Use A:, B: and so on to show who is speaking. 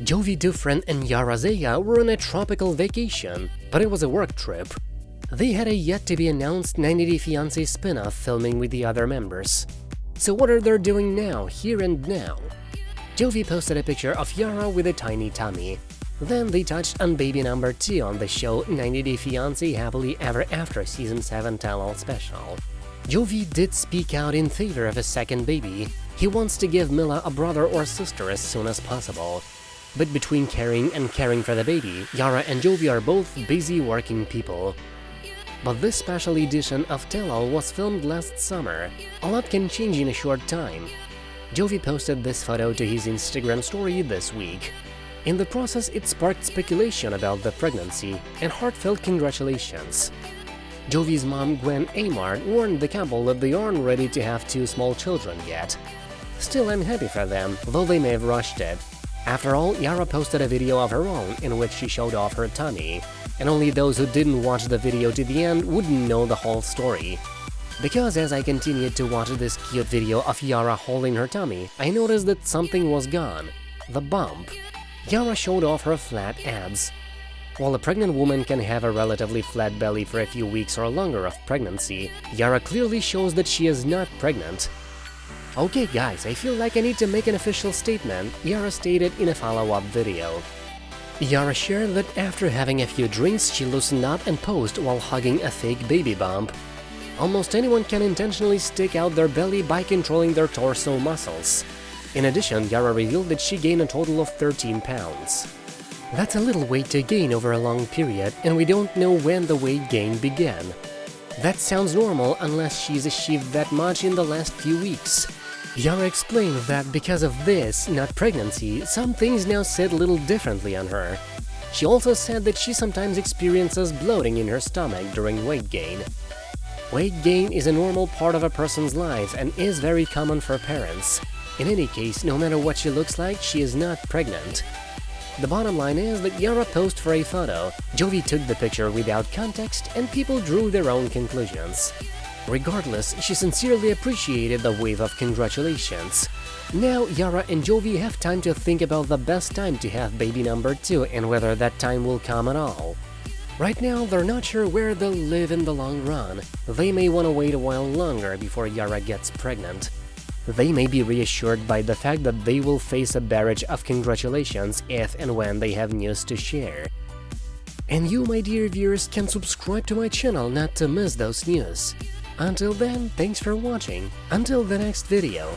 A: Jovi Dufren and Yara Zaya were on a tropical vacation, but it was a work trip. They had a yet-to-be-announced 90 Day Fiancé spin-off filming with the other members. So what are they doing now, here and now? Jovi posted a picture of Yara with a tiny tummy. Then they touched on baby number 2 on the show 90 Day Fiancé Happily Ever After Season 7 Tell-All Special. Jovi did speak out in favor of a second baby. He wants to give Mylah a brother or sister as soon as possible. But between caring and caring for the baby, Yara and Jovi are both busy working people. But this special edition of Tell-All was filmed last summer. A lot can change in a short time. Jovi posted this photo to his Instagram story this week. In the process, it sparked speculation about the pregnancy and heartfelt congratulations. Jovi's mom, Gwen Amart, warned the couple that they aren't ready to have two small children yet. Still, I'm happy for them, though they may have rushed it. After all, Yara posted a video of her own in which she showed off her tummy, and only those who didn't watch the video to the end wouldn't know the whole story. Because as I continued to watch this cute video of Yara holding her tummy, I noticed that something was gone – the bump. Yara showed off her flat abs. While a pregnant woman can have a relatively flat belly for a few weeks or longer of pregnancy, Yara clearly shows that she is not pregnant. Okay guys, I feel like I need to make an official statement, Yara stated in a follow-up video. Yara shared that after having a few drinks, she loosened up and posed while hugging a fake baby bump. Almost anyone can intentionally stick out their belly by controlling their torso muscles. In addition, Yara revealed that she gained a total of 13 pounds. That's a little weight to gain over a long period, and we don't know when the weight gain began. That sounds normal unless she's achieved that much in the last few weeks. Yara explained that because of this, not pregnancy, some things now sit a little differently on her. She also said that she sometimes experiences bloating in her stomach during weight gain. Weight gain is a normal part of a person's life and is very common for parents. In any case, no matter what she looks like, she is not pregnant. The bottom line is that Yara posed for a photo, Jovi took the picture without context, and people drew their own conclusions. Regardless, she sincerely appreciated the wave of congratulations. Now, Yara and Jovi have time to think about the best time to have baby number 2 and whether that time will come at all. Right now, they're not sure where they'll live in the long run. They may want to wait a while longer before Yara gets pregnant. They may be reassured by the fact that they will face a barrage of congratulations if and when they have news to share. And you, my dear viewers, can subscribe to my channel not to miss those news. Until then, thanks for watching. Until the next video.